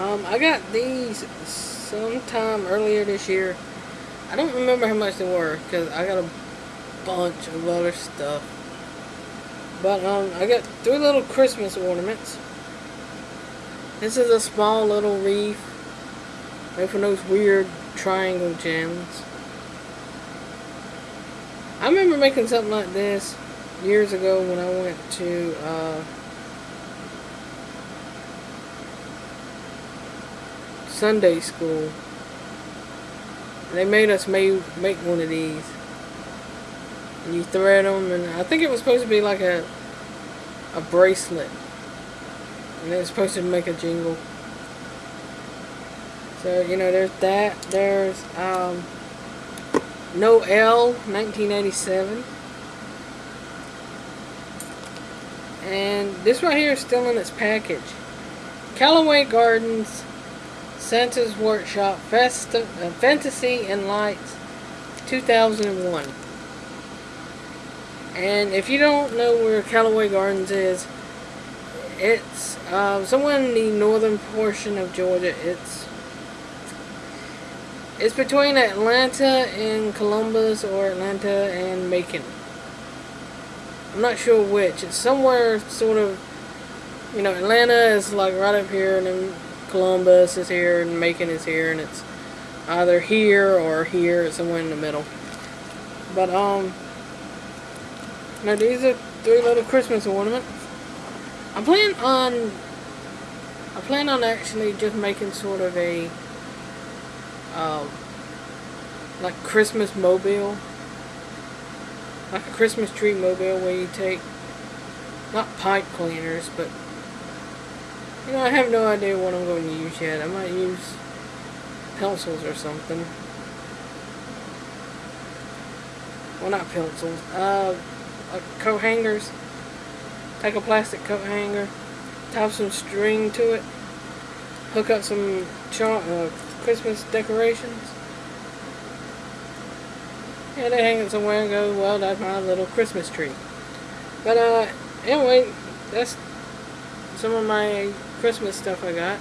Um, I got these sometime earlier this year. I don't remember how much they were because I got a bunch of other stuff. But um, I got three little Christmas ornaments. This is a small little wreath made from those weird triangle gems. I remember making something like this years ago when I went to uh, Sunday school. They made us make, make one of these. And you thread them, and I think it was supposed to be like a a bracelet. And it's supposed to make a jingle. So, you know, there's that. There's um, Noel, 1987. And this right here is still in its package. Callaway Gardens, Santa's Workshop, Festa, uh, Fantasy and Lights, 2001. And if you don't know where Callaway Gardens is, it's uh, somewhere in the northern portion of Georgia. It's it's between Atlanta and Columbus or Atlanta and Macon. I'm not sure which. It's somewhere sort of, you know, Atlanta is like right up here and then Columbus is here and Macon is here and it's either here or here. It's somewhere in the middle. But, um, now these are three little Christmas ornaments. I plan on, I plan on actually just making sort of a um, like Christmas mobile. Like a Christmas tree mobile where you take, not pipe cleaners, but, you know, I have no idea what I'm going to use yet. I might use pencils or something. Well, not pencils. Uh, like coat hangers. Take a plastic coat hanger, tie some string to it, hook up some uh, Christmas decorations. Yeah, they hang it somewhere and go, well, that's my little Christmas tree. But, uh, anyway, that's some of my Christmas stuff I got.